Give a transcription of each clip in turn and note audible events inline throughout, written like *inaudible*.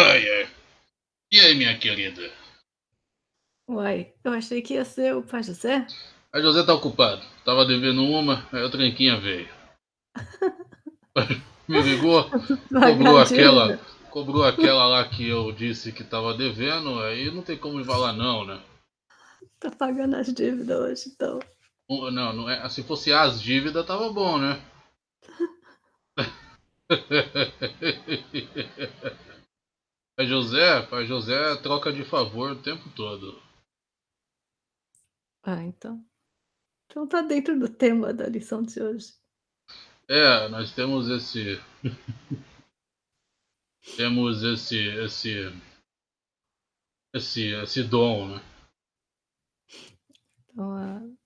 Ai, ai. E aí, minha querida? Uai, eu achei que ia ser o pai José. A José tá ocupado. Tava devendo uma, aí o tranquinha veio. *laughs* Me ligou, cobrou aquela, cobrou aquela lá que eu disse que tava devendo, aí não tem como falar não, né? Tá pagando as dívidas hoje, então. Não, não é, se fosse as dívidas tava bom, né? *laughs* Pai José, pai José troca de favor o tempo todo. Ah, então. Então tá dentro do tema da lição de hoje. É, nós temos esse. *laughs* temos esse. esse. esse, esse dom, né? Então, uh,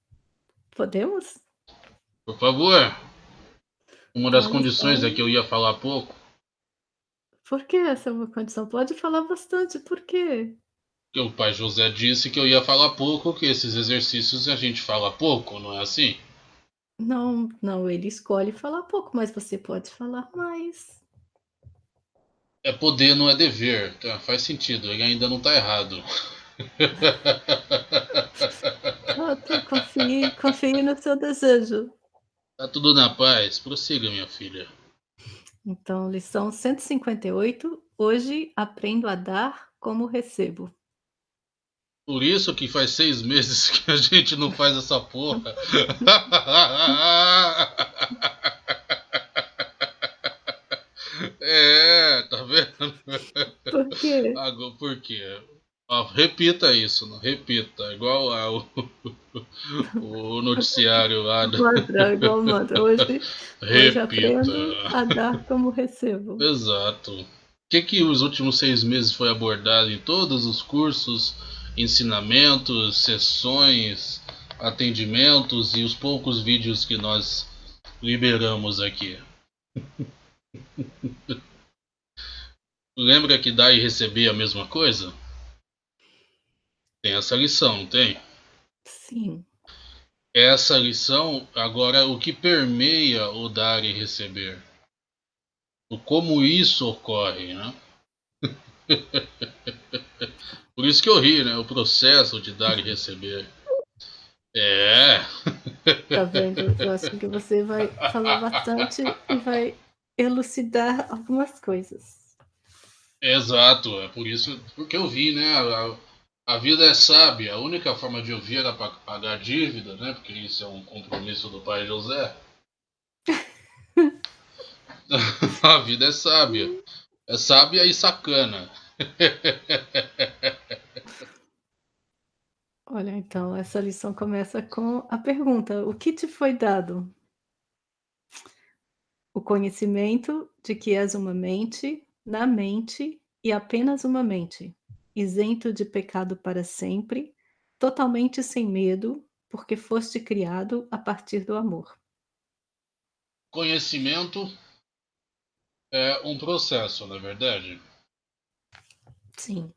podemos? Por favor. Uma das condições é que eu ia falar pouco. Por que essa é uma condição? Pode falar bastante, por quê? Que o pai José disse que eu ia falar pouco, que esses exercícios a gente fala pouco, não é assim? Não, não, ele escolhe falar pouco, mas você pode falar mais. É poder, não é dever. Tá, faz sentido, ele ainda não tá errado. *laughs* confie, confie no seu desejo. Tá tudo na paz. Prossiga, minha filha. Então, lição 158. Hoje aprendo a dar como recebo. Por isso que faz seis meses *laughs* que a gente não faz essa porra. *laughs* é, tá vendo? Por quê? Agora, por quê? Repita isso, não repita, igual ao, *laughs* o noticiário lá. Do... Mantra, igual mantra. Hoje, hoje aprendo a dar como recebo. Exato. O que, que os últimos seis meses foi abordado em todos os cursos, ensinamentos, sessões, atendimentos e os poucos vídeos que nós liberamos aqui? *laughs* Lembra que dar e receber é a mesma coisa? Tem essa lição, não tem? Sim. Essa lição, agora, o que permeia o dar e receber? O como isso ocorre, né? *laughs* Por isso que eu ri, né? O processo de dar e receber. É. Tá vendo? Eu acho que você vai falar bastante e vai elucidar algumas coisas. Exato, é por isso porque eu vi, né? A vida é sábia. A única forma de ouvir era para pagar dívida, né? Porque isso é um compromisso do pai José. *laughs* a vida é sábia. É sábia e sacana. *laughs* Olha, então, essa lição começa com a pergunta: O que te foi dado? O conhecimento de que és uma mente, na mente e apenas uma mente isento de pecado para sempre, totalmente sem medo, porque foste criado a partir do amor. Conhecimento é um processo, na é verdade? Sim.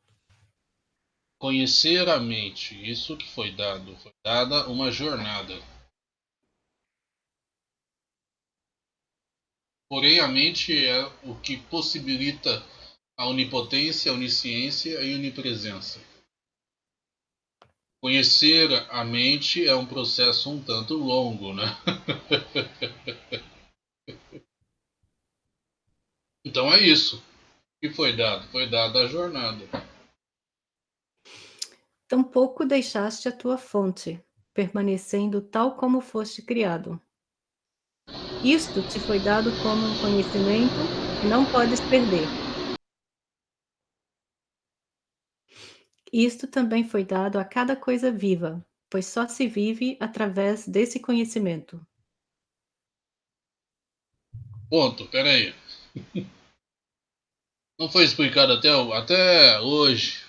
Conhecer a mente, isso que foi dado, foi dada uma jornada. Porém, a mente é o que possibilita a onipotência, a onisciência e a onipresença. Conhecer a mente é um processo um tanto longo, né? *laughs* então é isso que foi dado, foi dada a jornada. Tampouco deixaste a tua fonte, permanecendo tal como foste criado. Isto te foi dado como um conhecimento que não podes perder Isto também foi dado a cada coisa viva, pois só se vive através desse conhecimento. Ponto, peraí. *laughs* Não foi explicado até, até hoje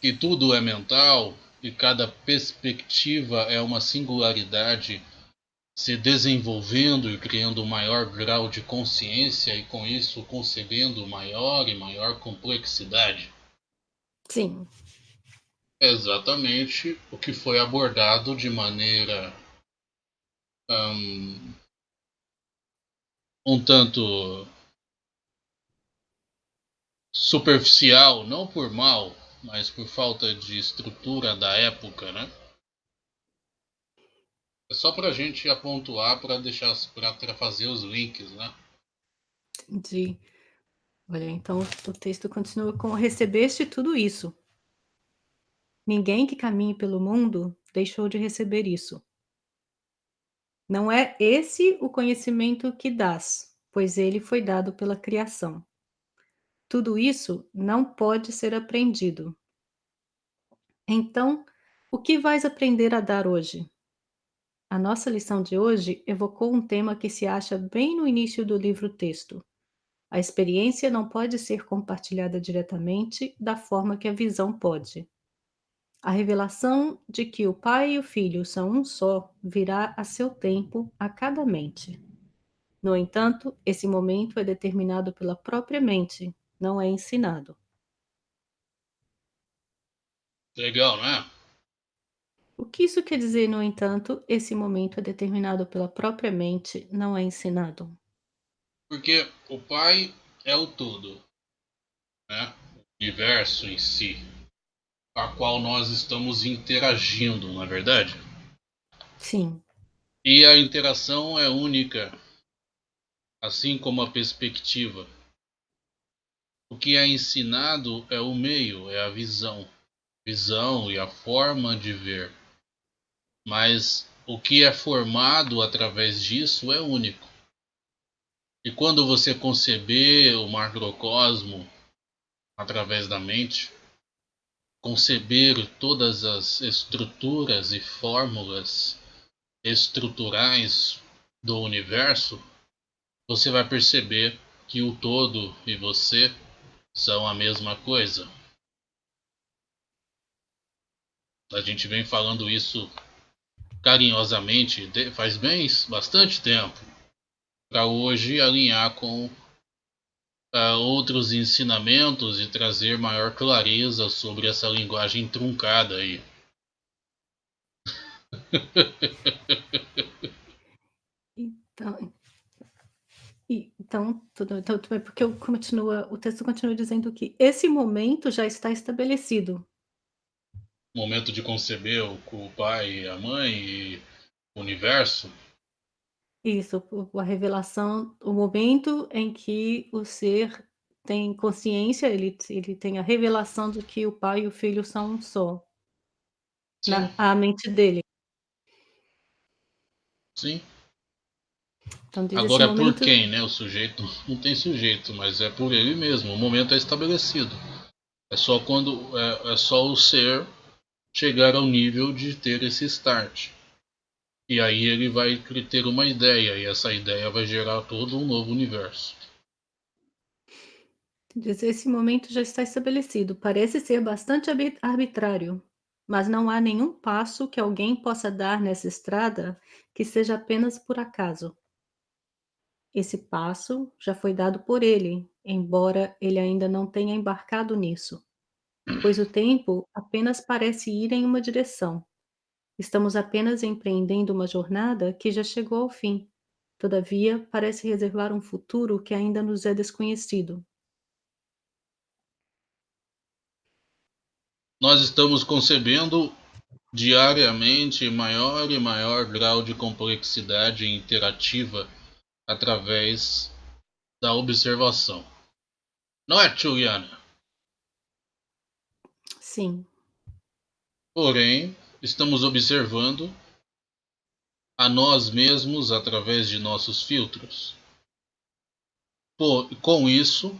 que tudo é mental e cada perspectiva é uma singularidade se desenvolvendo e criando um maior grau de consciência e com isso concebendo maior e maior complexidade. Sim. Exatamente o que foi abordado de maneira um, um tanto superficial, não por mal, mas por falta de estrutura da época, né? É só para a gente apontar para deixar para fazer os links, né? Entendi. Olha, então o texto continua com recebeste tudo isso. Ninguém que caminhe pelo mundo deixou de receber isso. Não é esse o conhecimento que dás, pois ele foi dado pela criação. Tudo isso não pode ser aprendido. Então, o que vais aprender a dar hoje? A nossa lição de hoje evocou um tema que se acha bem no início do livro-texto. A experiência não pode ser compartilhada diretamente da forma que a visão pode. A revelação de que o Pai e o Filho são um só virá a seu tempo a cada mente. No entanto, esse momento é determinado pela própria mente, não é ensinado. Legal, né? O que isso quer dizer, no entanto, esse momento é determinado pela própria mente, não é ensinado? Porque o Pai é o todo, né? o universo em si, a qual nós estamos interagindo, não é verdade? Sim. E a interação é única, assim como a perspectiva. O que é ensinado é o meio, é a visão. Visão e a forma de ver. Mas o que é formado através disso é único. E quando você conceber o macrocosmo através da mente, conceber todas as estruturas e fórmulas estruturais do universo, você vai perceber que o todo e você são a mesma coisa. A gente vem falando isso carinhosamente faz bem bastante tempo para hoje alinhar com uh, outros ensinamentos e trazer maior clareza sobre essa linguagem truncada aí. *laughs* então, então, tudo, então, porque continua, o texto continua dizendo que esse momento já está estabelecido momento de conceber o, o pai e a mãe e o universo. Isso, a revelação, o momento em que o ser tem consciência, ele, ele tem a revelação de que o pai e o filho são um só. Sim. Na a mente dele. Sim. Então, Agora, momento... por quem, né? O sujeito *laughs* não tem sujeito, mas é por ele mesmo. O momento é estabelecido. É só quando é, é só o ser chegar ao nível de ter esse start. E aí ele vai ter uma ideia, e essa ideia vai gerar todo um novo universo. Esse momento já está estabelecido. Parece ser bastante arbitrário, mas não há nenhum passo que alguém possa dar nessa estrada que seja apenas por acaso. Esse passo já foi dado por ele, embora ele ainda não tenha embarcado nisso pois o tempo apenas parece ir em uma direção. Estamos apenas empreendendo uma jornada que já chegou ao fim. Todavia, parece reservar um futuro que ainda nos é desconhecido. Nós estamos concebendo diariamente maior e maior grau de complexidade interativa através da observação. Não é, Juliana? Sim. Porém, estamos observando a nós mesmos através de nossos filtros. Por, com isso,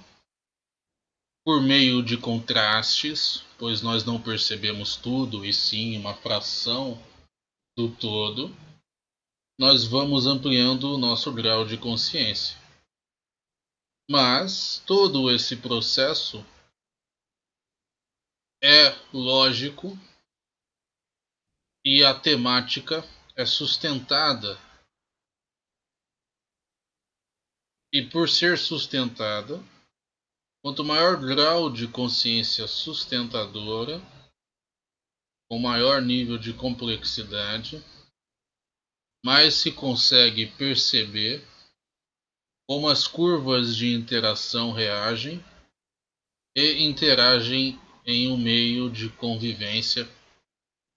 por meio de contrastes, pois nós não percebemos tudo e sim uma fração do todo, nós vamos ampliando o nosso grau de consciência. Mas todo esse processo é lógico e a temática é sustentada. E por ser sustentada, quanto maior grau de consciência sustentadora, com maior nível de complexidade, mais se consegue perceber como as curvas de interação reagem e interagem em um meio de convivência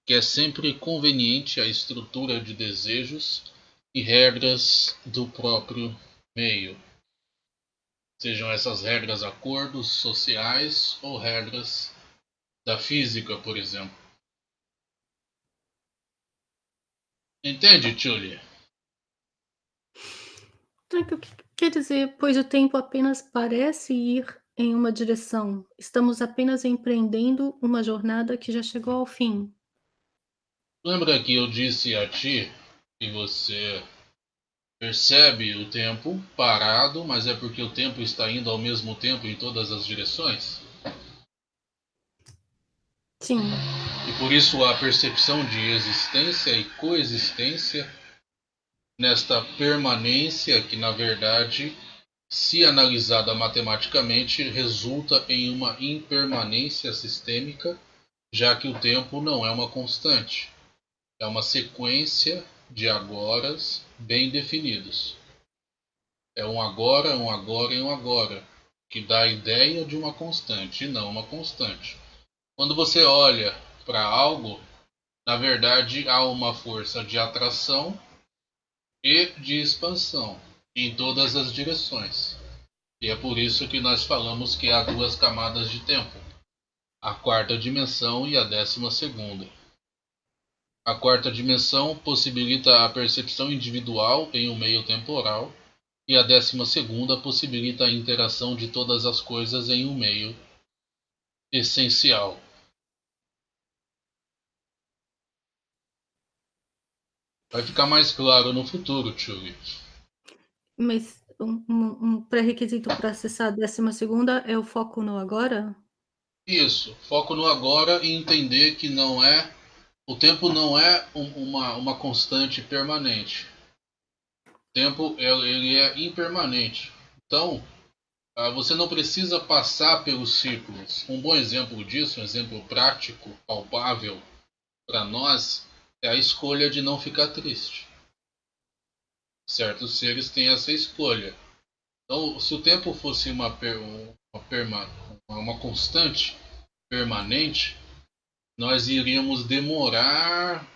que é sempre conveniente à estrutura de desejos e regras do próprio meio. Sejam essas regras acordos sociais ou regras da física, por exemplo. Entende, Julia? O que quer dizer, pois o tempo apenas parece ir em uma direção, estamos apenas empreendendo uma jornada que já chegou ao fim. Lembra que eu disse a ti que você percebe o tempo parado, mas é porque o tempo está indo ao mesmo tempo em todas as direções? Sim. E por isso a percepção de existência e coexistência nesta permanência que, na verdade, se analisada matematicamente, resulta em uma impermanência sistêmica, já que o tempo não é uma constante é uma sequência de agoras bem definidos. É um agora, um agora e um agora, que dá a ideia de uma constante e não uma constante. Quando você olha para algo, na verdade há uma força de atração e de expansão em todas as direções. E é por isso que nós falamos que há duas camadas de tempo: a quarta dimensão e a décima segunda. A quarta dimensão possibilita a percepção individual em um meio temporal, e a décima segunda possibilita a interação de todas as coisas em um meio essencial. Vai ficar mais claro no futuro, Tchuli. Mas um, um pré-requisito para acessar a décima segunda é o foco no agora? Isso, foco no agora e entender que não é o tempo não é um, uma, uma constante permanente. O tempo ele é impermanente. Então, ah, você não precisa passar pelos ciclos. Um bom exemplo disso, um exemplo prático, palpável para nós, é a escolha de não ficar triste. Certos seres têm essa escolha. Então, se o tempo fosse uma, uma, uma constante permanente, nós iríamos demorar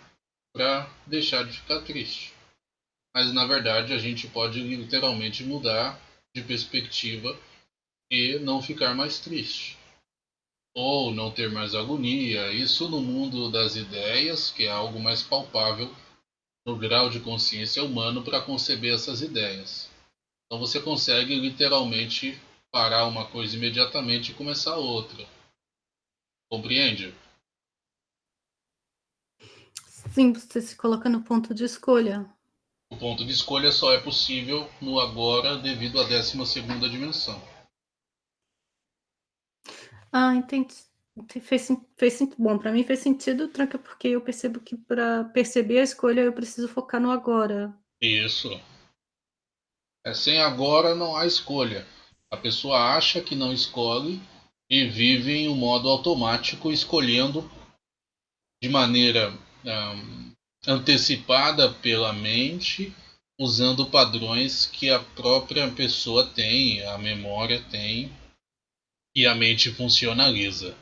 para deixar de ficar triste. Mas na verdade a gente pode literalmente mudar de perspectiva e não ficar mais triste. Ou não ter mais agonia. Isso no mundo das ideias, que é algo mais palpável no grau de consciência humano para conceber essas ideias. Então você consegue literalmente parar uma coisa imediatamente e começar outra. Compreende? Sim, você se coloca no ponto de escolha. O ponto de escolha só é possível no agora devido à 12 segunda dimensão. Ah, entendi. Fez, fez bom, para mim fez sentido, tranca, porque eu percebo que para perceber a escolha eu preciso focar no agora. Isso. É sem agora não há escolha. A pessoa acha que não escolhe e vive em um modo automático escolhendo de maneira um, antecipada pela mente, usando padrões que a própria pessoa tem, a memória tem e a mente funcionaliza.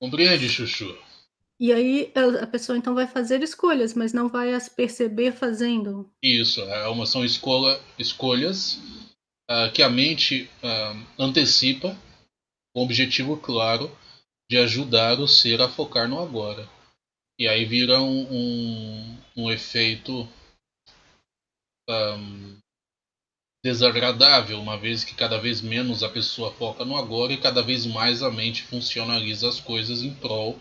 Compreende, Chuchu? E aí a pessoa então vai fazer escolhas, mas não vai as perceber fazendo. Isso, é uma, são escolha, escolhas uh, que a mente uh, antecipa com objetivo claro de ajudar o ser a focar no agora. E aí vira um, um, um efeito um, desagradável, uma vez que cada vez menos a pessoa foca no agora e cada vez mais a mente funcionaliza as coisas em prol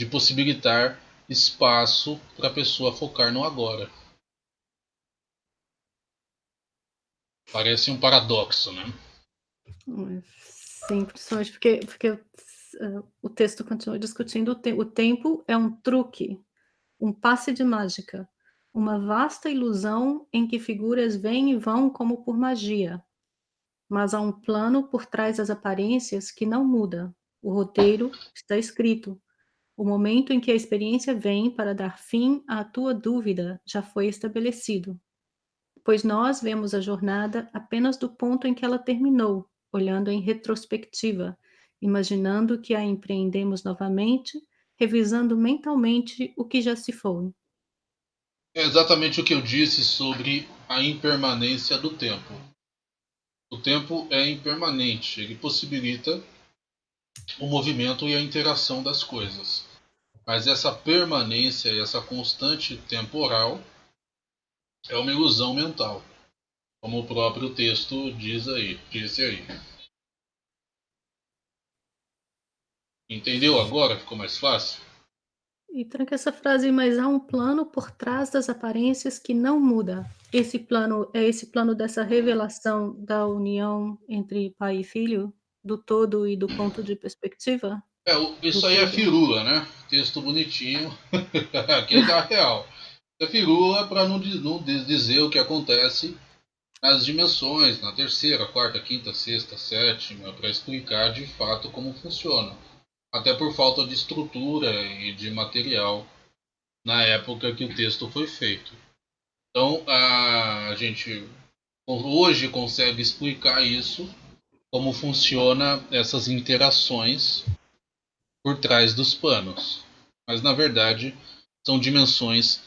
de possibilitar espaço para a pessoa focar no agora. Parece um paradoxo, né? Sim, principalmente porque, porque o texto continua discutindo o, te o tempo é um truque, um passe de mágica, uma vasta ilusão em que figuras vêm e vão como por magia. Mas há um plano por trás das aparências que não muda. O roteiro está escrito. O momento em que a experiência vem para dar fim à tua dúvida já foi estabelecido. pois nós vemos a jornada apenas do ponto em que ela terminou, olhando em retrospectiva, imaginando que a empreendemos novamente, revisando mentalmente o que já se foi. É exatamente o que eu disse sobre a impermanência do tempo. O tempo é impermanente, ele possibilita o movimento e a interação das coisas. Mas essa permanência essa constante temporal é uma ilusão mental, como o próprio texto diz aí, disse aí. Entendeu agora? Ficou mais fácil? E tranca essa frase, mas há um plano por trás das aparências que não muda. Esse plano é esse plano dessa revelação da união entre pai e filho, do todo e do ponto de perspectiva? É, isso do aí é todo. é firula, né? Texto bonitinho. *laughs* Aqui é real. É firula para não, não dizer o que acontece nas dimensões, na terceira, quarta, quinta, sexta, sétima, para explicar de fato como funciona até por falta de estrutura e de material na época que o texto foi feito. Então a gente hoje consegue explicar isso, como funciona essas interações por trás dos panos. Mas na verdade são dimensões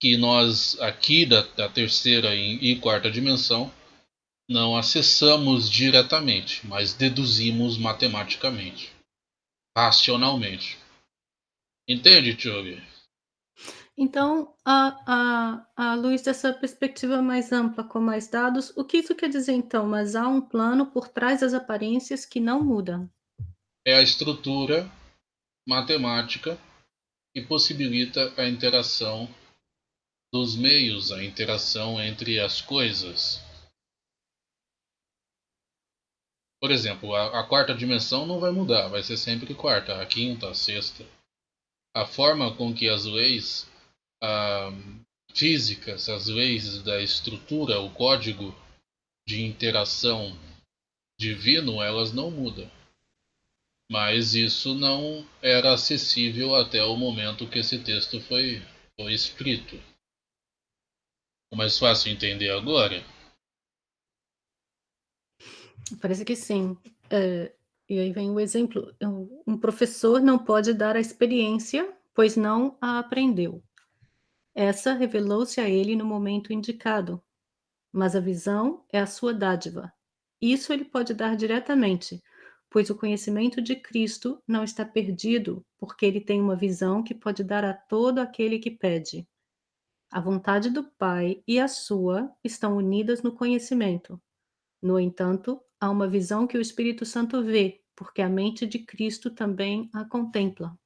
que nós aqui da, da terceira e, e quarta dimensão não acessamos diretamente, mas deduzimos matematicamente racionalmente. Entende, Tchug? Então, a, a, a luz dessa perspectiva mais ampla, com mais dados, o que isso quer dizer então? Mas há um plano por trás das aparências que não muda. É a estrutura matemática que possibilita a interação dos meios, a interação entre as coisas. Por exemplo, a, a, quarta dimensão não vai mudar, vai ser sempre quarta, a quinta, a sexta. A forma com que as leis ah, físicas, as leis da estrutura, o código de interação divino, elas não mudam. Mas isso não era acessível até o momento que esse texto foi, foi escrito. Mais fácil entender agora? Parece que sim. É, e aí vem o exemplo: um professor não pode dar a experiência, pois não a aprendeu. Essa revelou-se a ele no momento indicado, mas a visão é a sua dádiva. Isso ele pode dar diretamente, pois o conhecimento de Cristo não está perdido, porque ele tem uma visão que pode dar a todo aquele que pede. A vontade do Pai e a sua estão unidas no conhecimento. No entanto, há uma visão que o Espírito Santo vê, porque a mente de Cristo também a contempla.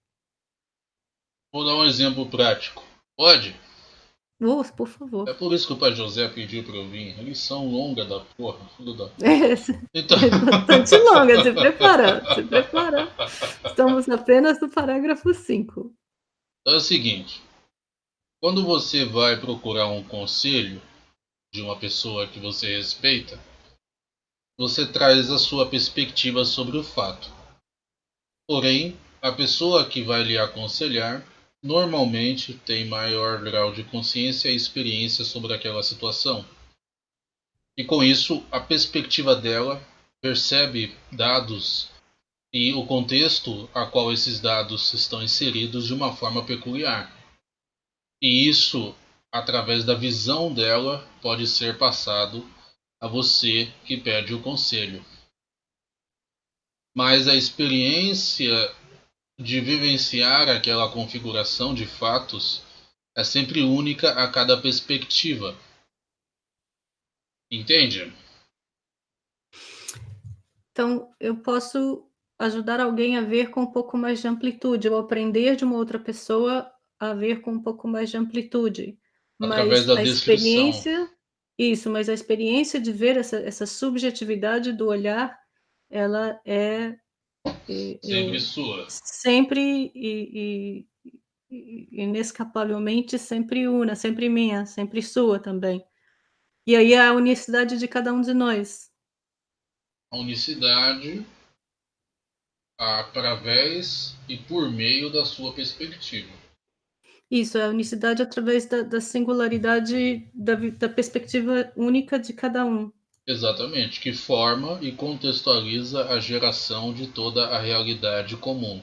Vou dar um exemplo prático. Pode? Oh, por favor. É por isso que o pai José pediu para eu vir. Lição longa da porra, filho da É, *laughs* então... é bastante longa, se prepara, se prepara. Estamos apenas no parágrafo 5. Então é o seguinte: quando você vai procurar um conselho de uma pessoa que você respeita, você traz a sua perspectiva sobre o fato. Porém, a pessoa que vai lhe aconselhar normalmente tem maior grau de consciência e experiência sobre aquela situação. E com isso, a perspectiva dela percebe dados e o contexto a qual esses dados estão inseridos de uma forma peculiar. E isso, através da visão dela, pode ser passado a você que pede o conselho. Mas a experiência de vivenciar aquela configuração de fatos é sempre única a cada perspectiva. Entende? Então, eu posso ajudar alguém a ver com um pouco mais de amplitude, ou aprender de uma outra pessoa a ver com um pouco mais de amplitude. Através Mas da a descrição. experiência isso, mas a experiência de ver essa, essa subjetividade do olhar, ela é, é sempre é, sua. Sempre e, e, inescapavelmente sempre una, sempre minha, sempre sua também. E aí a unicidade de cada um de nós. A unicidade através e por meio da sua perspectiva. Isso, é a unicidade através da da singularidade da da perspectiva única de cada um. Exatamente, que forma e contextualiza a geração de toda a realidade comum.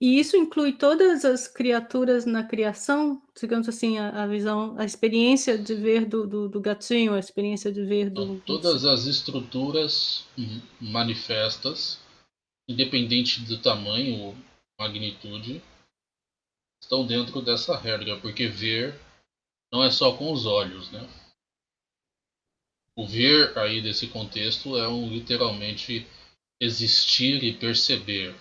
E isso inclui todas as criaturas na criação? Digamos assim, a a visão a experiência de ver do do do gatinho, a experiência de ver Então, do do todas as estruturas hum, manifestas, independente do tamanho ou magnitude, estão dentro dessa regra, porque ver não é só com os olhos, né? O ver aí desse contexto é um literalmente existir e perceber.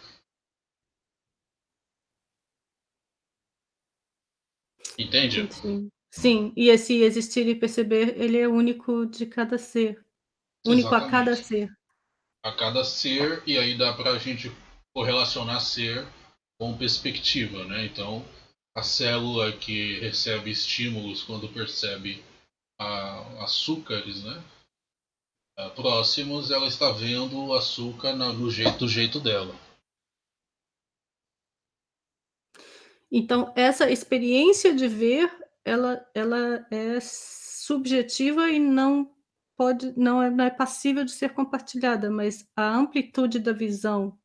Entende? Entendi. Sim, e esse existir e perceber, ele é único de cada ser, único a cada ser. A cada ser, e aí dá pra gente correlacionar ser com perspectiva, né? Então, a célula que recebe estímulos quando percebe a, açúcares, né? Próximos, ela está vendo o açúcar no jeito, do jeito dela. Então, essa experiência de ver, ela ela é subjetiva e não pode não é não é passível de ser compartilhada, mas a amplitude da visão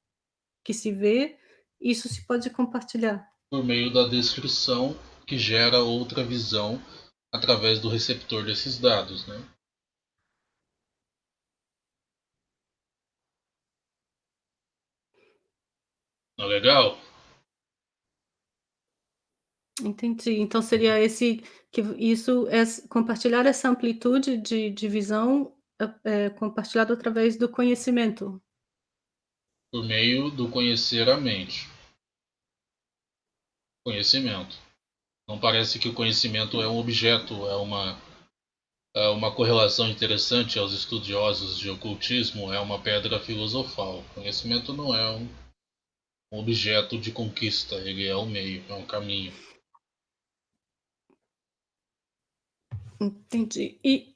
que se vê, isso se pode compartilhar. Por meio da descrição que gera outra visão através do receptor desses dados, né? Não é legal? Entendi. Então seria esse que isso é compartilhar essa amplitude de de visão, é é compartilhado através do conhecimento. Por meio do conhecer a mente. Conhecimento. Não parece que o conhecimento é um objeto, é uma é uma correlação interessante aos estudiosos de ocultismo, é uma pedra filosofal. Conhecimento não é um um objeto de conquista, ele é o meio, é um caminho. Entendi. E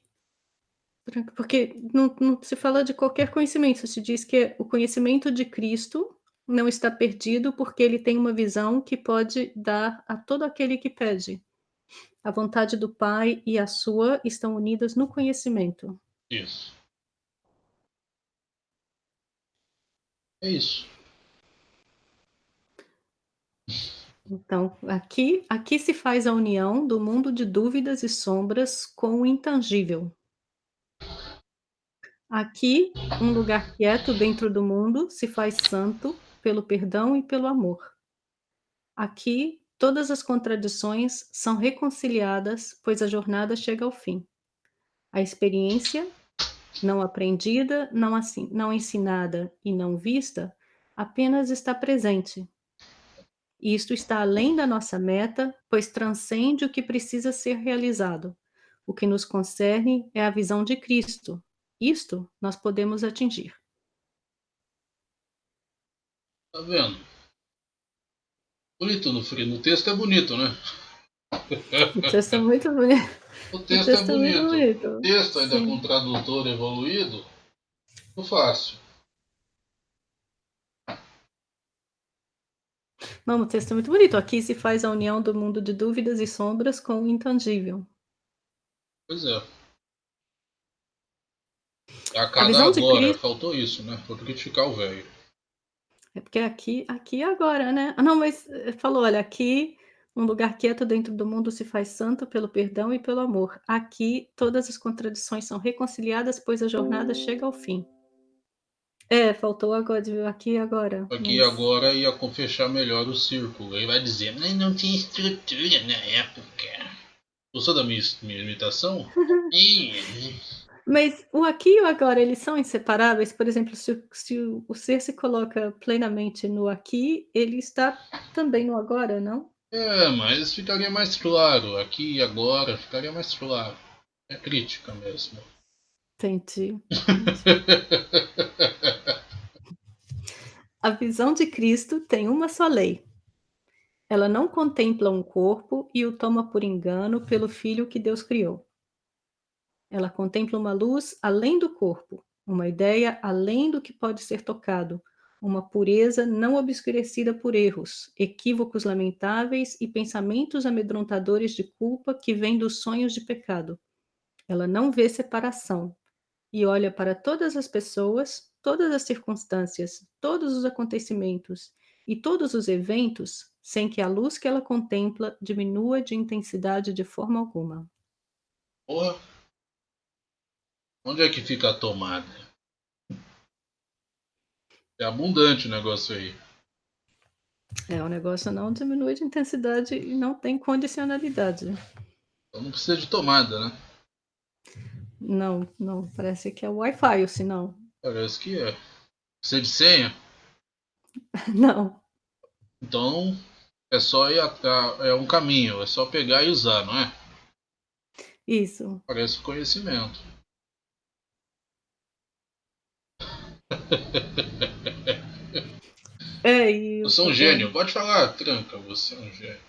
porque não não se fala de qualquer conhecimento, se diz que o conhecimento de Cristo não está perdido, porque ele tem uma visão que pode dar a todo aquele que pede. A vontade do Pai e a sua estão unidas no conhecimento. Isso. É isso. Então, aqui aqui se faz a união do mundo de dúvidas e sombras com o intangível. Aqui, um lugar quieto dentro do mundo se faz santo pelo perdão e pelo amor. Aqui, todas as contradições são reconciliadas, pois a jornada chega ao fim. A experiência, não aprendida, não assim não ensinada e não vista, apenas está presente. Isto está além da nossa meta, pois transcende o que precisa ser realizado. O que nos concerne é a visão de Cristo. Isto nós podemos atingir. Tá vendo? Bonito no frio, no texto é bonito, né? O texto é muito bonito. *laughs* O O texto é texto é muito bonito. O texto ainda com Sim. tradutor evoluído, não fácil. Não, o texto é muito bonito. Aqui se faz a união do mundo de dúvidas e sombras com o intangível. Pois é. A A cada visão de agora, Cristo faltou isso, né? Vou criticar o velho. É porque aqui aqui e agora, né. Ah, não, mas, eh, falou: "Olha, aqui, um lugar quieto dentro do mundo se faz santo pelo perdão e pelo amor. Aqui, todas as contradições são reconciliadas, pois a jornada chega ao fim". É, faltou agora de aqui e agora, Aqui e mas agora ia fechar melhor o círculo. Aí vai dizer, mas não tinha estrutura na época. Gostou da minha, minha imitação? *laughs* Mas o aqui e o agora, eles são inseparáveis? Por exemplo, se o se o ser se coloca plenamente no aqui, ele está também no agora, não? É, mas ficaria mais claro. Aqui e agora ficaria mais claro. É crítica mesmo. Entendi. *laughs* A visão de Cristo tem uma só lei. Ela não contempla um corpo e o toma por engano pelo filho que Deus criou. Ela contempla uma luz além do corpo, uma ideia além do que pode ser tocado, uma pureza não obscurecida por erros, equívocos lamentáveis e pensamentos amedrontadores de culpa que vêm dos sonhos de pecado. Ela não vê separação e olha para todas as pessoas, todas as circunstâncias, todos os acontecimentos e todos os eventos sem que a luz que ela contempla diminua de intensidade de forma alguma. Porra. Onde é que fica a tomada? É abundante o negócio aí. É, o negócio não diminui de intensidade e não tem condicionalidade. Então não precisa de tomada, né? Não, não. Parece que é Wi-Fi, ou se não. Parece que é. Precisa de senha? *laughs* Não. Então é só ir a, a, é um caminho, é só pegar e usar, não é? Isso. Parece conhecimento. É, e eu sou um gênio, pode falar, tranca, você é um gênio.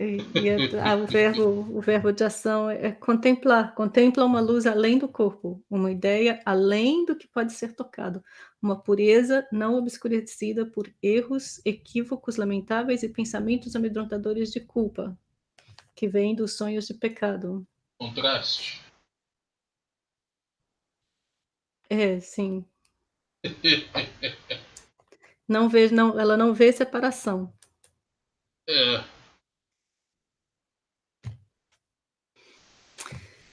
E, e a, o, verbo, o verbo de ação é contemplar. Contempla uma luz além do corpo, uma ideia além do que pode ser tocado, uma pureza não obscurecida por erros, equívocos lamentáveis e pensamentos amedrontadores de culpa, que vêm dos sonhos de pecado. Contraste. É, sim. não vê, não, ela não vê separação. É.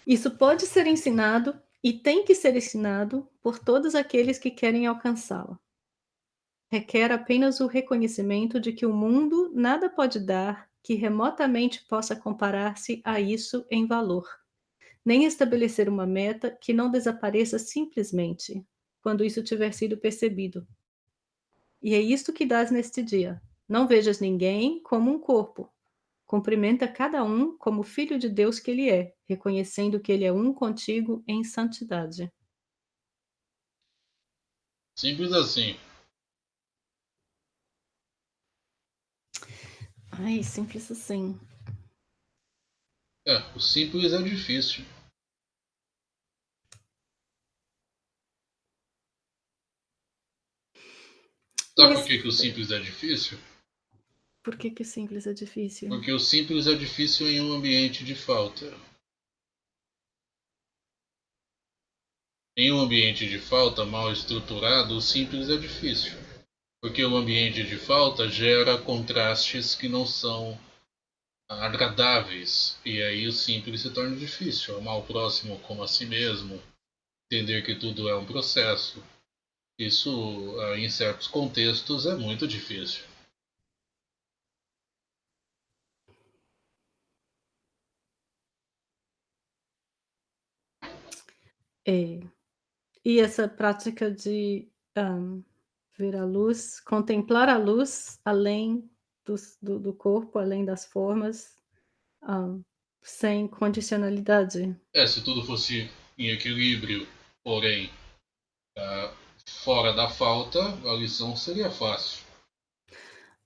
Isso pode ser ensinado e tem que ser ensinado por todos aqueles que querem alcançá-la. Requer apenas o reconhecimento de que o mundo nada pode dar que remotamente possa comparar-se a isso em valor, nem estabelecer uma meta que não desapareça simplesmente, quando isso tiver sido percebido. E é isto que dás neste dia. Não vejas ninguém como um corpo, Cumprimenta cada um como filho de Deus que ele é, reconhecendo que ele é um contigo em santidade. Simples assim. Ai, simples assim. É, o simples é difícil. Sabe por que, que o simples é difícil? Por que, que simples é difícil? Porque o simples é difícil em um ambiente de falta. Em um ambiente de falta mal estruturado, o simples é difícil. Porque o ambiente de falta gera contrastes que não são agradáveis. E aí o simples se torna difícil. Amar o próximo como a si mesmo. Entender que tudo é um processo. Isso, ah, em certos contextos, é muito difícil. É. E essa prática de, hã, ver a luz, contemplar a luz além dos do do corpo, além das formas, hã, sem condicionalidade. É, se tudo fosse em equilíbrio, porém, fora da falta, a lição seria fácil.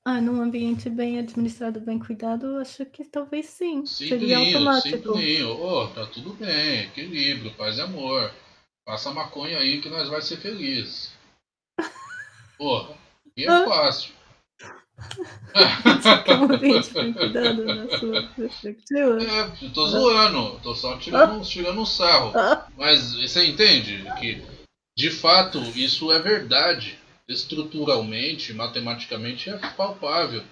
Ah, num ambiente bem administrado, bem cuidado, acho que talvez sim, seria automático. simplinho. Ô, tá tudo bem, equilíbrio, paz e amor. Passa maconha aí que nós vai ser felizes. Porra, e é fácil. Isso que é um ambiente bem cuidado na sua perspectiva. É, eu tô zoando, tô só tirando, tirando um sarro. Mas você entende que, de fato, isso é verdade estruturalmente, matematicamente é palpável.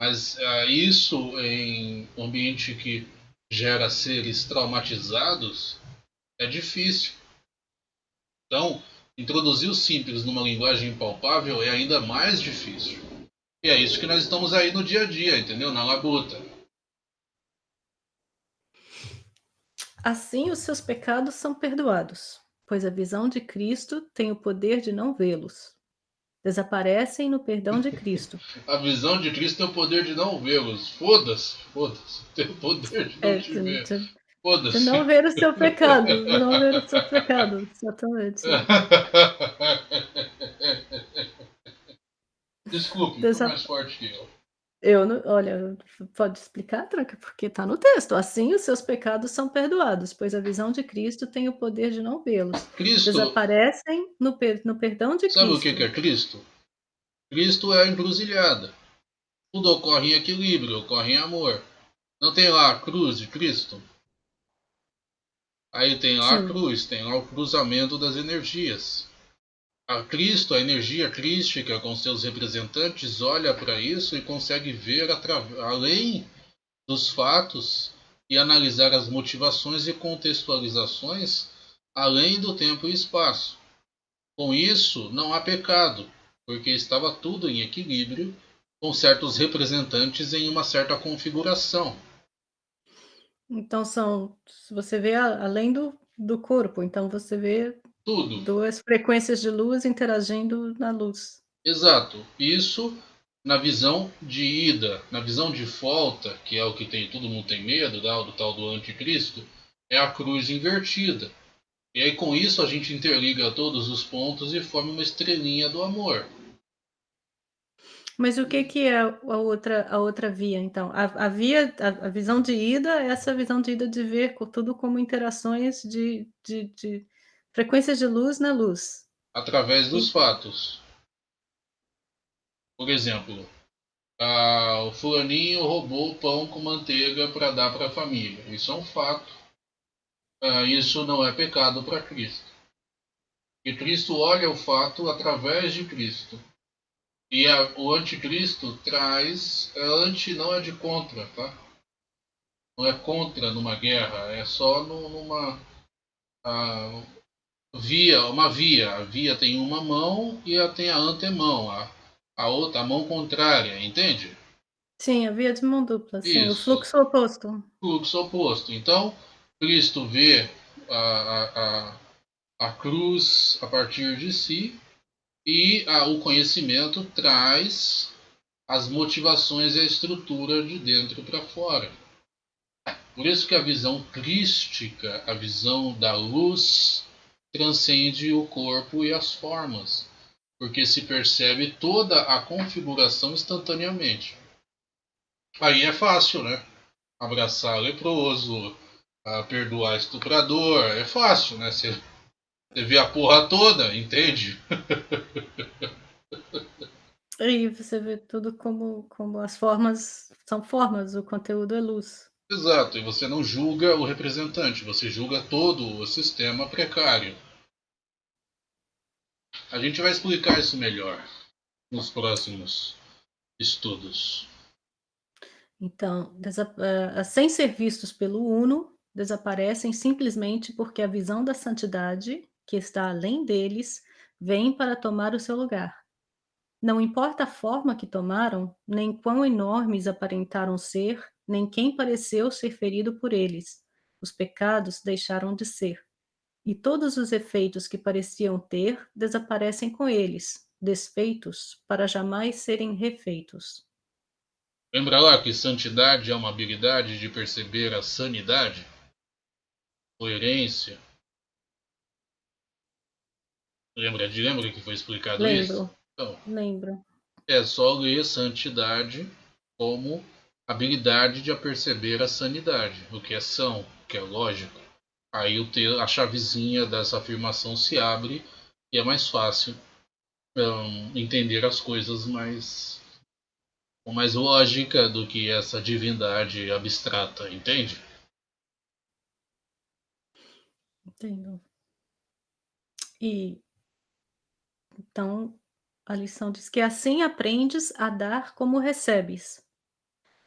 Mas uh, isso em um ambiente que gera seres traumatizados é difícil. Então, introduzir o simples numa linguagem palpável é ainda mais difícil. E é isso que nós estamos aí no dia a dia, entendeu? Na labuta. Assim, os seus pecados são perdoados, pois a visão de Cristo tem o poder de não vê-los desaparecem no perdão de Cristo. *laughs* A visão de Cristo tem o poder de não vê-los. Foda-se, foda-se. Tem o poder de não é, te ver. Foda-se. De não ver o seu pecado. De não ver o seu pecado. *laughs* Exatamente. Desculpe, Desa... mais forte que eu. Eu não olha, pode explicar, Tranca? Porque está no texto. Assim os seus pecados são perdoados, pois a visão de Cristo tem o poder de não vê-los. Cristo. Desaparecem no, per, no perdão de Sabe Cristo. o que é Cristo? Cristo é a encruzilhada. Tudo ocorre em equilíbrio, ocorre em amor. Não tem lá a cruz de Cristo? Aí tem lá Sim. a cruz, tem lá o cruzamento das energias. A Cristo, a energia crística com seus representantes, olha para isso e consegue ver além dos fatos e analisar as motivações e contextualizações além do tempo e espaço. Com isso, não há pecado, porque estava tudo em equilíbrio, com certos representantes em uma certa configuração. Então são, você vê além do, do corpo, então você vê tudo. Duas frequências de luz interagindo na luz. Exato. Isso na visão de ida, na visão de volta, que é o que tem todo mundo tem medo, né, do tal do anticristo, é a cruz invertida. E aí com isso a gente interliga todos os pontos e forma uma estrelinha do amor. Mas o que, que é a outra, a outra via, então? A, a via, a, a, visão de ida é essa visão de ida de ver tudo como interações de, de, de Frequências de luz na luz. Através dos fatos. Por exemplo, a, o fulaninho roubou o pão com manteiga para dar para a família. Isso é um fato. Ah, isso não é pecado para Cristo. E Cristo olha o fato através de Cristo. E a, o anticristo traz. É anti não é de contra, tá? Não é contra numa guerra, é só no, numa. Ah, via, uma via. A via tem uma mão e ela tem a antemão, a, a outra, a mão contrária, entende? Sim, a via de mão dupla, sim, o fluxo oposto. Fluxo oposto. Então, Cristo vê a, a, a, a cruz a partir de si e a, o conhecimento traz as motivações e a estrutura de dentro para fora. Por isso que a visão crística, a visão da luz, transcende o corpo e as formas, porque se percebe toda a configuração instantaneamente. Aí é fácil, né? Abraçar leproso, perdoar estuprador, é fácil, né? Você, você *laughs* vê a porra toda, entende? *laughs* E você vê tudo como, como as formas são formas, o conteúdo é luz. Exato, e você não julga o representante, você julga todo o sistema precário. A gente vai explicar isso melhor nos próximos estudos. Então, sem ser vistos pelo Uno, desaparecem simplesmente porque a visão da santidade, que está além deles, vem para tomar o seu lugar. Não importa a forma que tomaram, nem quão enormes aparentaram ser, nem quem pareceu ser ferido por eles. Os pecados deixaram de ser. E todos os efeitos que pareciam ter desaparecem com eles, desfeitos para jamais serem refeitos. Lembra lá que santidade é uma habilidade de perceber a sanidade, coerência. Lembra de lembra que foi explicado Lembro. isso? Então, Lembro. É só ler santidade como habilidade de perceber a sanidade, o que é são, o que é lógico. Aí o te, a chavezinha dessa afirmação se abre e é mais fácil um, entender as coisas mais com mais lógica do que essa divindade abstrata, entende? Entendo. E então a lição diz que assim aprendes a dar como recebes.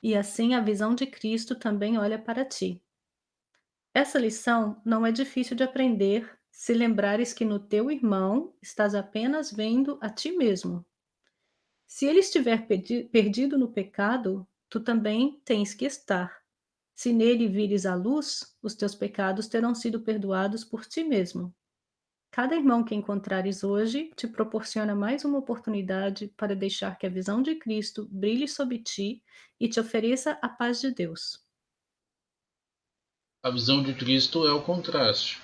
E assim a visão de Cristo também olha para ti. Essa lição não é difícil de aprender se lembrares que no teu irmão estás apenas vendo a ti mesmo. Se ele estiver perdido no pecado, tu também tens que estar. Se nele vires a luz, os teus pecados terão sido perdoados por ti mesmo. Cada irmão que encontrares hoje te proporciona mais uma oportunidade para deixar que a visão de Cristo brilhe sobre ti e te ofereça a paz de Deus. A visão de Cristo é o contraste.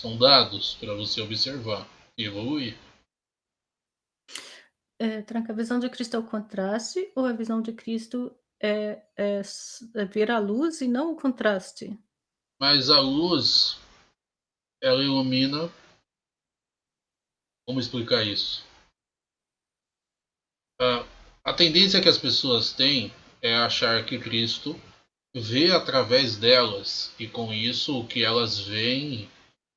São dados para você observar e evoluir. É, tranca a visão de Cristo é o contraste ou a visão de Cristo é é é ver a luz e não o contraste? Mas a luz, ela ilumina como explicar isso? A a tendência que as pessoas têm é achar que Cristo vê através delas e com isso o que elas veem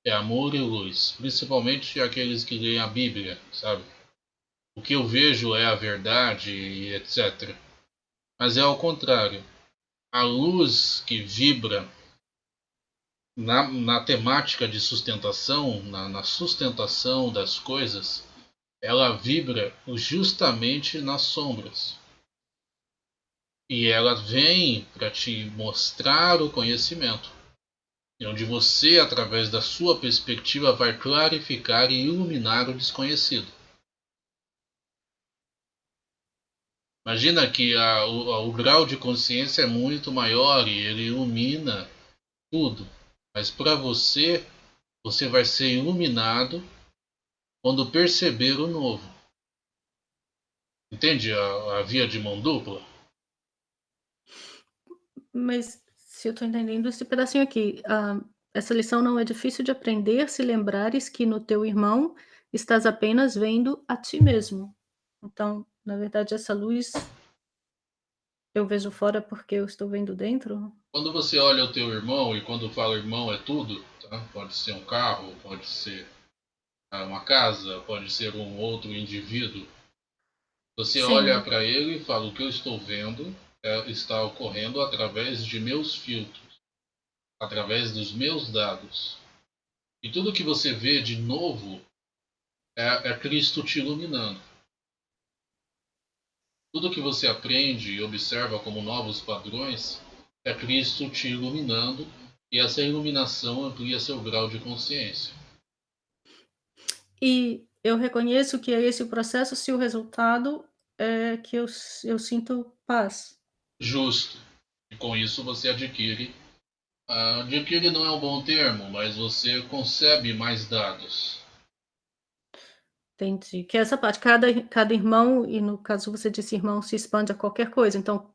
é amor e luz, principalmente aqueles que leem a Bíblia, sabe? O que eu vejo é a verdade e etc. Mas é ao contrário. A luz que vibra na, na temática de sustentação, na, na sustentação das coisas, ela vibra justamente nas sombras. E ela vem para te mostrar o conhecimento. Onde você, através da sua perspectiva, vai clarificar e iluminar o desconhecido. Imagina que a, o, o grau de consciência é muito maior e ele ilumina tudo. Mas para você, você vai ser iluminado quando perceber o novo. Entende a, a via de mão dupla? Mas se eu estou entendendo esse pedacinho aqui, ah, essa lição não é difícil de aprender se lembrares que no teu irmão estás apenas vendo a ti mesmo. Então, na verdade, essa luz eu vejo fora porque eu estou vendo dentro? Quando você olha o teu irmão, e quando fala irmão é tudo, tá? pode ser um carro, pode ser ah, uma casa, pode ser um outro indivíduo. Você Sim. olha para ele e fala: o que eu estou vendo está ocorrendo através de meus filtros, através dos meus dados. E tudo que você vê de novo é, é Cristo te iluminando. Tudo que você aprende e observa como novos padrões é Cristo te iluminando e essa iluminação amplia seu grau de consciência. E eu reconheço que é esse o processo se o resultado é que eu, eu sinto paz. Justo. E com isso você adquire. Uh, adquire não é um bom termo, mas você concebe mais dados. Entendi. Que é essa parte, cada cada irmão, e no caso você disse irmão, se expande a qualquer coisa, então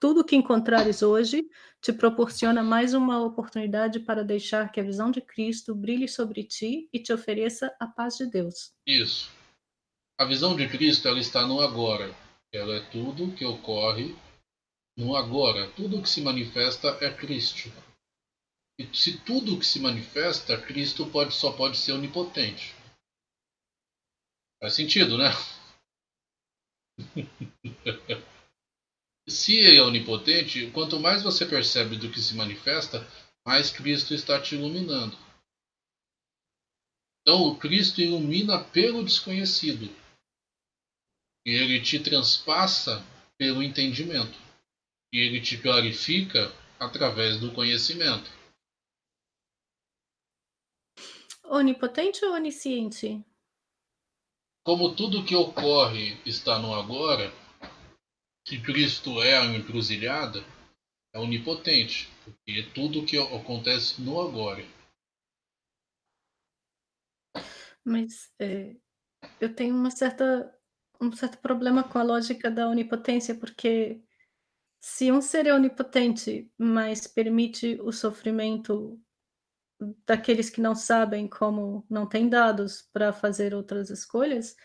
tudo que encontrares hoje te proporciona mais uma oportunidade para deixar que a visão de Cristo brilhe sobre ti e te ofereça a paz de Deus. Isso. A visão de Cristo ela está no agora. Ela é tudo que ocorre no agora. Tudo que se manifesta é Cristo. E se tudo que se manifesta, Cristo pode, só pode ser onipotente. Faz sentido, né? *laughs* se ele é onipotente, quanto mais você percebe do que se manifesta, mais Cristo está te iluminando. Então, o Cristo ilumina pelo desconhecido. E ele te transpassa pelo entendimento. E ele te clarifica através do conhecimento. Onipotente ou onisciente? Como tudo que ocorre está no agora, se Cristo é a encruzilhada, é onipotente, porque é tudo que acontece no agora. Mas é, eu tenho uma certa, um certo problema com a lógica da onipotência, porque se um ser é onipotente, mas permite o sofrimento daqueles que não sabem como não têm dados para fazer outras escolhas.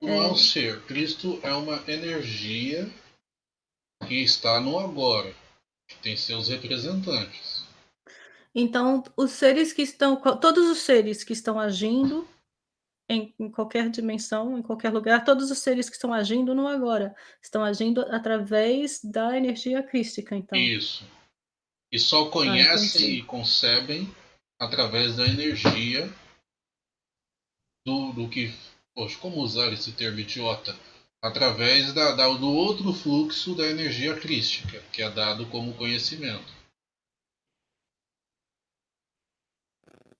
Não, é... é um ser. Cristo é uma energia que está no agora, que tem seus representantes. Então, os seres que estão, todos os seres que estão agindo em, em, qualquer dimensão, em qualquer lugar, todos os seres que estão agindo no agora, estão agindo através da energia crística, então. Isso. E só ah, conhecem ah, e concebem através da energia do, do que. Poxa, como usar esse termo idiota? Através da, da, do outro fluxo da energia crística, que é dado como conhecimento.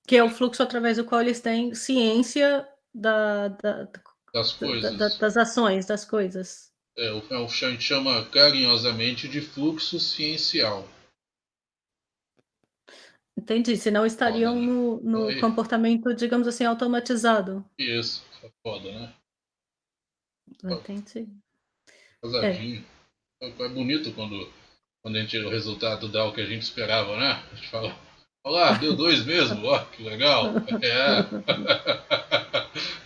Que é o fluxo através do qual eles têm ciência da, da, das coisas. Da, das ações, das coisas. É, o, é o gente chama carinhosamente de fluxo ciencial. Entendi, senão estariam foda, no, no comportamento, digamos assim, automatizado. Isso, é foda, né? Entendi. Casadinho. É. é bonito quando, quando a gente, o resultado dá o que a gente esperava, né? A gente fala, olá, deu dois mesmo, ó, que legal. *laughs* É. *laughs*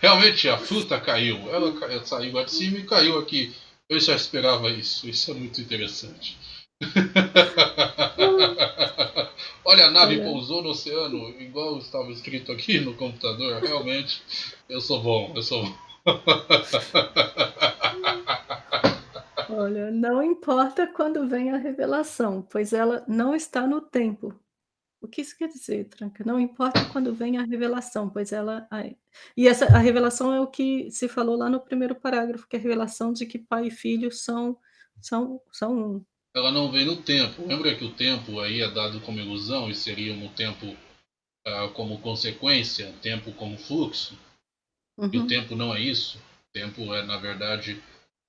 Realmente a fruta caiu. Ela saiu lá de cima e caiu aqui. Eu já esperava isso. Isso é muito interessante. *laughs* Olha, a nave pousou no oceano, igual estava escrito aqui no computador. Realmente, eu sou bom, eu sou bom. Olha, não importa quando vem a revelação, pois ela não está no tempo. O que isso quer dizer, Tranca? Não importa quando vem a revelação, pois ela ai e essa a revelação é o que se falou lá no primeiro parágrafo, que é a revelação de que pai e filho são são são um. Ela não vem no tempo. Lembra que o tempo aí é dado como ilusão e seria um tempo, ah, como consequência, tempo como fluxo? E o Uhum. tempo não é isso. O tempo é, na verdade,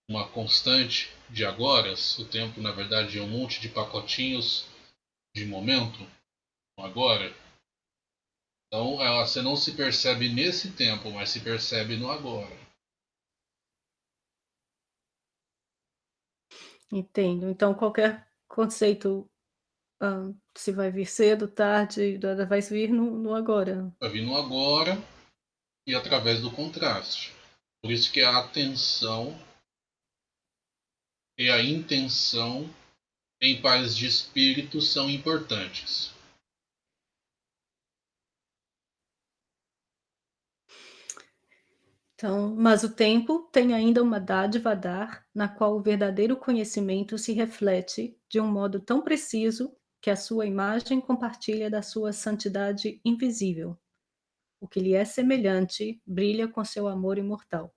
uma constante de agora. O tempo, na verdade, é um monte de pacotinhos de momento, agora. Então, ela, você não se percebe nesse tempo, mas se percebe no agora. Entendo. Então qualquer conceito, hã, se vai vir cedo, tarde, vai vir no no agora. Vai vir no agora e através do contraste. Por isso que a atenção e a intenção em paz de espírito são importantes. Então, mas o tempo tem ainda uma dádiva a dar, na qual o verdadeiro conhecimento se reflete de um modo tão preciso que a sua imagem compartilha da sua santidade invisível. O que lhe é semelhante brilha com seu amor imortal.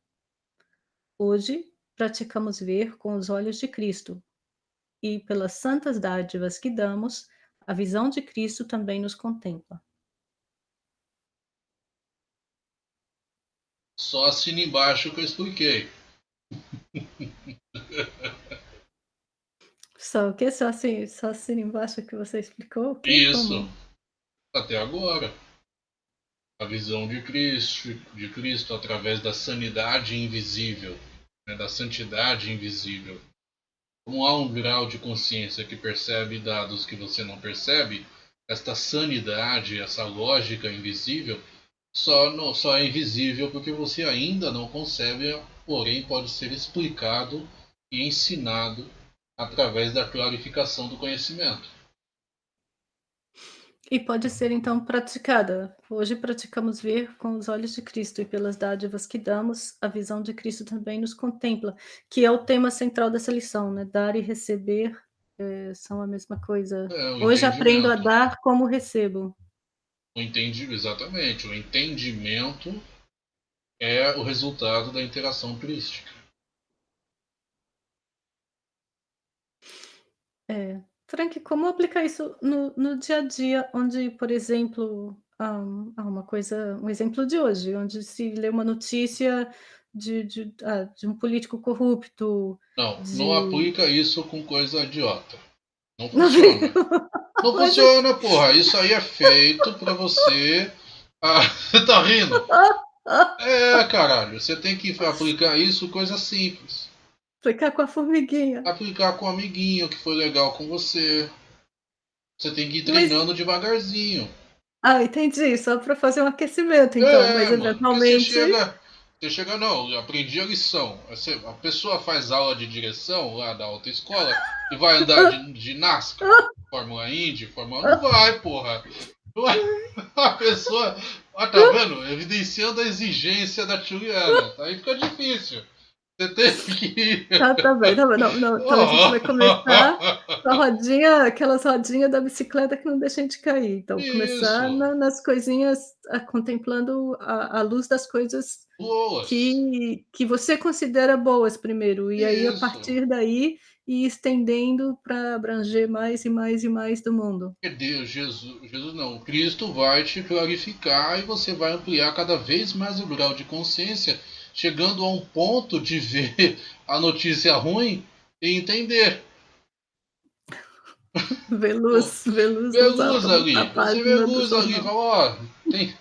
Hoje, praticamos ver com os olhos de Cristo, e pelas santas dádivas que damos, a visão de Cristo também nos contempla. Só assina embaixo que eu expliquei. Só o que? Só assim, só assina embaixo que você explicou? Isso. como? Até agora. A visão de Cristo, de Cristo através da sanidade invisível, né, da santidade invisível. Como há um grau de consciência que percebe dados que você não percebe, esta sanidade, essa lógica invisível, só, não, só é invisível porque você ainda não concebe, porém pode ser explicado e ensinado através da clarificação do conhecimento. E pode ser então praticada. Hoje praticamos ver com os olhos de Cristo e pelas dádivas que damos, a visão de Cristo também nos contempla, que é o tema central dessa lição, né? Dar e receber é, são a mesma coisa. É, Hoje aprendo a dar como recebo. O entendimento, exatamente. O entendimento é o resultado da interação crística. É. Frank, como aplicar isso no, no dia a dia, onde, por exemplo, há uma coisa, um exemplo de hoje, onde se lê uma notícia de, de, ah, de um político corrupto. Não, de... não aplica isso com coisa idiota. Não funciona. Não funciona, porra. Isso aí é feito pra você. Ah, você *laughs* tá rindo? É, caralho. Você tem que aplicar isso coisa simples. Aplicar com a formiguinha. Aplicar com o amiguinho que foi legal com você. Você tem que ir treinando Mas... devagarzinho. Ah, entendi. Só pra fazer um aquecimento, então. É, Mas eventualmente. Você chega, você chega, não, eu aprendi a lição. A pessoa faz aula de direção lá da autoescola e vai andar de, de NASCAR, Fórmula Indy, Fórmula. Não vai, porra. A pessoa. Ah, tá vendo? Evidenciando a exigência da Juliana. Aí fica difícil. Você tem que. Tá, tá bem, tá bem. Não, não. Então a gente vai começar com a rodinha, aquelas rodinhas da bicicleta que não deixam de cair. Então, Isso. começar na, nas coisinhas, a, contemplando a, a, luz das coisas boas. Que, que você considera boas primeiro. E Isso. aí, a partir daí, ir estendendo para abranger mais e mais e mais do mundo. Deus, Jesus, Jesus não. Cristo vai te clarificar e você vai ampliar cada vez mais o grau de consciência chegando a um ponto de ver a notícia ruim e entender. Vê luz, vê luz, vê luz ali. Você vê luz ali, fala, ó, tem,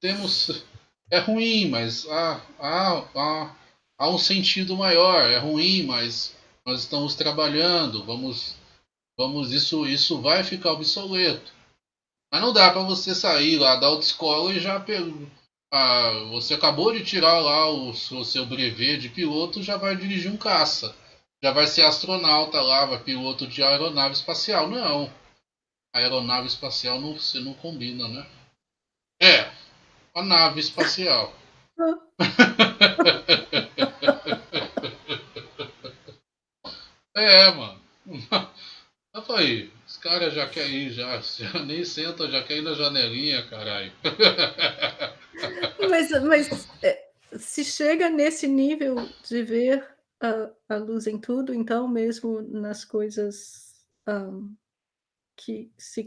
temos. É ruim, mas ah, ah, ah, há um sentido maior. É ruim, mas nós estamos trabalhando, vamos, vamos isso, isso vai ficar obsoleto. Mas não dá para você sair lá da autoescola e já ah, você acabou de tirar lá o, seu brevet de piloto, já vai dirigir um caça. Já vai ser astronauta lá, vai piloto de aeronave espacial. Não. Aeronave espacial não, você não combina, né? É, a nave espacial. *laughs* é, mano. Eu falei, os caras já querem ir, já, já nem senta, já quer ir na janelinha, caralho. Mas, mas é, se chega nesse nível de ver a, a luz em tudo, então mesmo nas coisas um, que se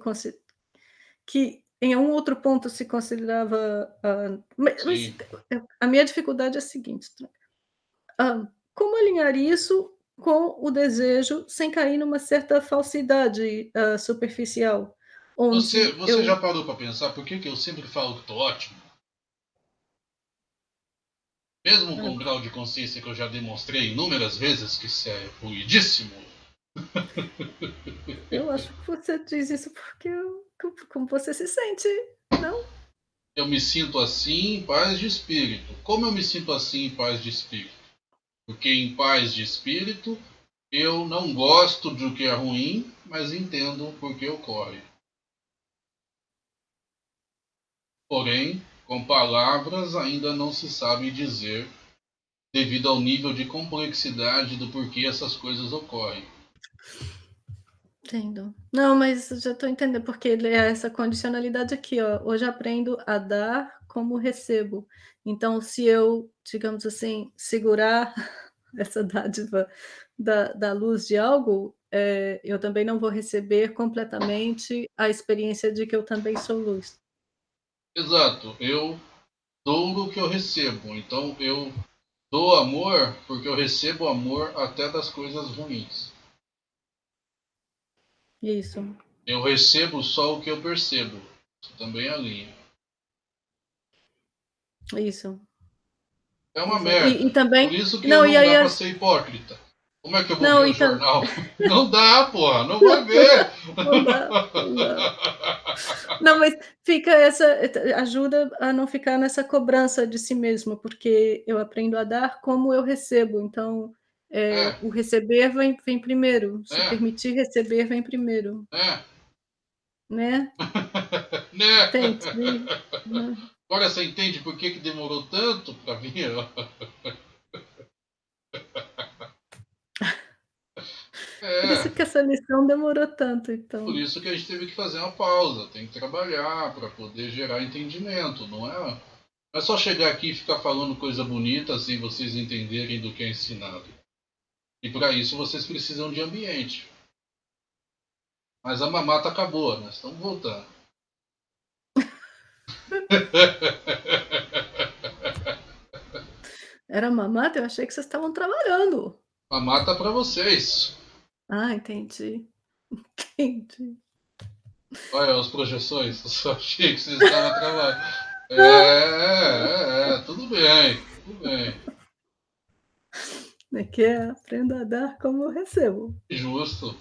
que em um outro ponto se considerava. Uh, mas, mas, a minha dificuldade é a seguinte: uh, como alinhar isso com o desejo sem cair numa certa falsidade uh, superficial? Você, você eu... já parou para pensar por que, que eu sempre falo que estou ótimo? Mesmo com o grau de consciência que eu já demonstrei inúmeras vezes que isso é ruidíssimo. Eu acho que você diz isso porque como você se sente, não? Eu me sinto assim em paz de espírito. Como eu me sinto assim em paz de espírito? Porque em paz de espírito eu não gosto do que é ruim, mas entendo por que ocorre. Porém, com palavras ainda não se sabe dizer, devido ao nível de complexidade do porquê essas coisas ocorrem. Entendo. Não, mas já estou entendendo, porque é essa condicionalidade aqui, ó. Hoje aprendo a dar como recebo. Então, se eu, digamos assim, segurar *laughs* essa dádiva da, da luz de algo, é, eu também não vou receber completamente a experiência de que eu também sou luz. Exato. Eu dou o que eu recebo. Então eu dou amor porque eu recebo amor até das coisas ruins. Isso. Eu recebo só o que eu percebo. Isso também é a linha. Isso. É uma merda. E, e, também... Por isso que não, não dá aí, pra ser hipócrita. Como é que eu vou não, ver o então... jornal? *laughs* Não dá, porra, não vai ver. Não dá, não dá. Não, mas fica essa. ajuda a não ficar nessa cobrança de si mesmo, porque eu aprendo a dar como eu recebo. Então, é, é. o receber vem, vem primeiro. Se é. permitir receber, vem primeiro. É. Né? *laughs* né? Tente, né? *laughs* Agora você entende por que, que demorou tanto para vir? *laughs* É. Por isso que essa lição demorou tanto, então. Por isso que a gente teve que fazer uma pausa, tem que trabalhar para poder gerar entendimento, não é? Não é só chegar aqui e ficar falando coisa bonita sem vocês entenderem do que é ensinado. E para isso vocês precisam de ambiente. Mas a mamata acabou, nós estamos voltando. *laughs* Era mamata? Eu achei que vocês estavam trabalhando. Mamata para vocês. Ah, entendi. *laughs* Entendi. Olha as projeções, eu só achei que vocês estavam trabalhando. É, é, é, bem, tudo bem. É que é aprenda a dar como eu recebo. Justo.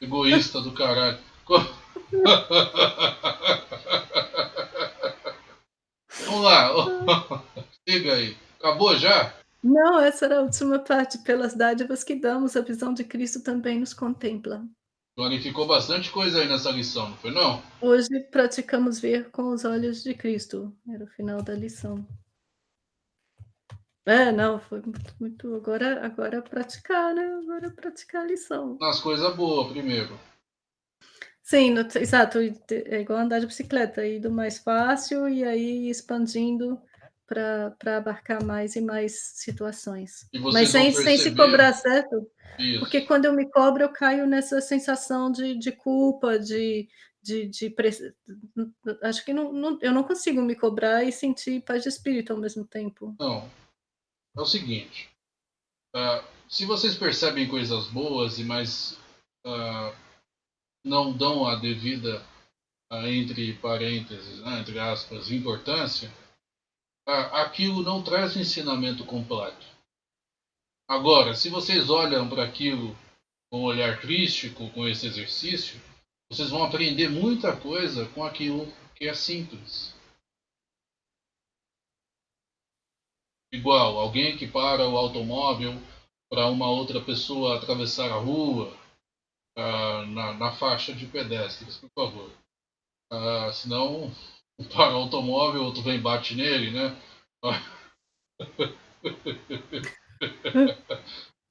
Egoísta do caralho. *laughs* Vamos lá. *laughs* Siga aí. Acabou já? Não, essa era a última parte. Pelas dádivas que damos, a visão de Cristo também nos contempla. Clarificou bastante coisa aí nessa lição, não foi não? Hoje praticamos ver com os olhos de Cristo. Era o final da lição. É, não, foi muito, muito. Agora, agora praticar, né? Agora praticar a lição. Nas coisas boas, primeiro. Sim, no, exato. É igual andar de bicicleta, ir do mais fácil e aí expandindo para abarcar mais e mais situações. Mas sem, sem se cobrar, certo? Isso. Porque quando eu me cobro, eu caio nessa sensação de, de culpa, de. de, de Acho que não, não, eu não consigo me cobrar e sentir paz de espírito ao mesmo tempo. Não. É o seguinte. Uh, se vocês percebem coisas boas e mais uh, não dão a devida, uh, entre parênteses, né, entre aspas, importância, aquilo não traz ensinamento completo. Agora, se vocês olham para aquilo com um olhar crítico, com esse exercício, vocês vão aprender muita coisa com aquilo que é simples. Igual alguém que para o automóvel para uma outra pessoa atravessar a rua uh, na, na, faixa de pedestres, por favor. Uh, senão, *laughs* para o automóvel, outro vem e bate nele, né? *laughs*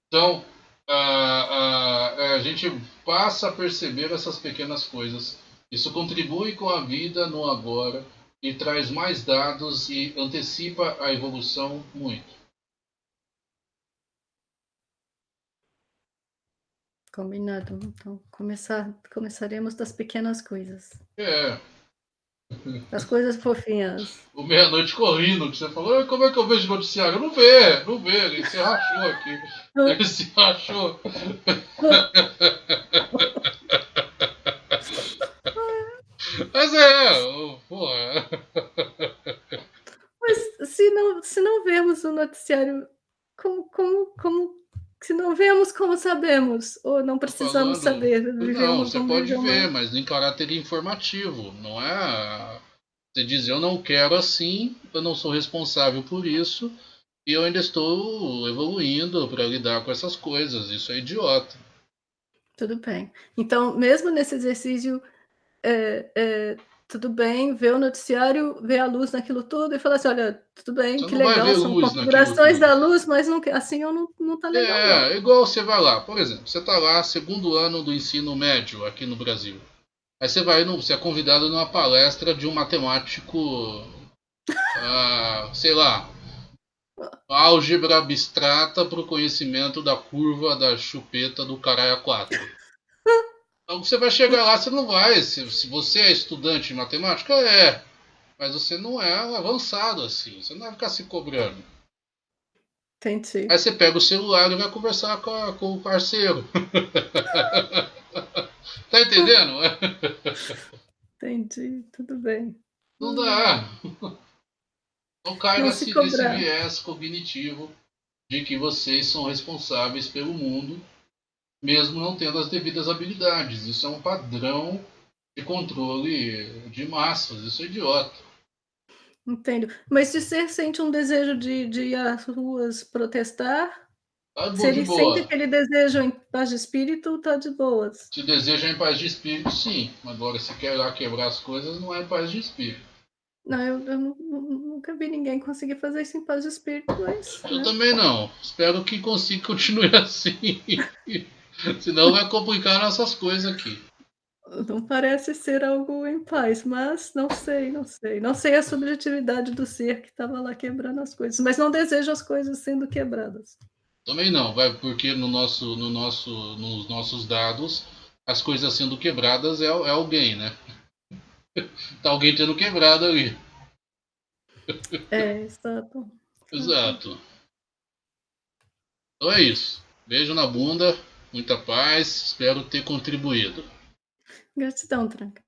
então, uh, a gente passa a perceber essas pequenas coisas. Isso contribui com a vida no agora e traz mais dados e antecipa a evolução muito. Combinado. Então, começar, começaremos das pequenas coisas. É. As coisas fofinhas. O meia-noite correndo, que você falou, como é que eu vejo noticiário? Não vê, não vê, ele se rachou aqui. *laughs* Ele se rachou. *laughs* Mas é, porra. Mas se não, se não vemos o noticiário, como, como, como se não vemos, como sabemos? Ou não precisamos saber? não, você pode ver, mas em caráter informativo. Não é. Você diz, eu não quero assim, eu não sou responsável por isso, e eu ainda estou evoluindo para lidar com essas coisas. Isso é idiota. Tudo bem. Então, mesmo nesse exercício, é, é, tudo bem, ver o noticiário, ver a luz naquilo tudo e falar assim, olha, tudo bem, você que legal, são configurações da luz, mas não, assim eu não, não tá legal. É, não. igual você vai lá, por exemplo, você tá lá, segundo ano do ensino médio aqui no Brasil. Aí você vai, no, você é convidado numa palestra de um matemático, *laughs* ah, sei lá, álgebra abstrata para o conhecimento da curva da chupeta do caralho 4. Então você vai chegar lá, você não vai. Se, se você é estudante de matemática, é. Mas você não é avançado assim. Você não vai ficar se cobrando. Entendi. Aí você pega o celular e vai conversar com, a, com o parceiro. *laughs* tá entendendo? Entendi, tudo bem. Não dá. Não caiba nesse viés cognitivo de que vocês são responsáveis pelo mundo mesmo não tendo as devidas habilidades. Isso é um padrão de controle de massas, isso é idiota. Entendo. Mas se você sente um desejo de, de ir às ruas protestar, tá se ele sente aquele desejo em paz de espírito, tá de boas. Se deseja em paz de espírito, sim. Agora, se quer lá quebrar as coisas, não é em paz de espírito. Não, eu, eu nunca vi ninguém conseguir fazer isso em paz de espírito, mas. Eu né? também não. Espero que consiga *laughs* continuar assim. *laughs* Senão vai complicar nossas coisas aqui. Não parece ser algo em paz, mas não sei, não sei. Não sei a subjetividade do ser que estava lá quebrando as coisas, mas não desejo as coisas sendo quebradas. Também não, vai porque no nosso, no nosso, nos nossos dados as coisas sendo quebradas é, é alguém, né? *laughs* tá alguém tendo quebrado ali. *laughs* É, exato. Exato. Então é isso. Beijo na bunda. Muita paz, espero ter contribuído. Gratidão, Tranca.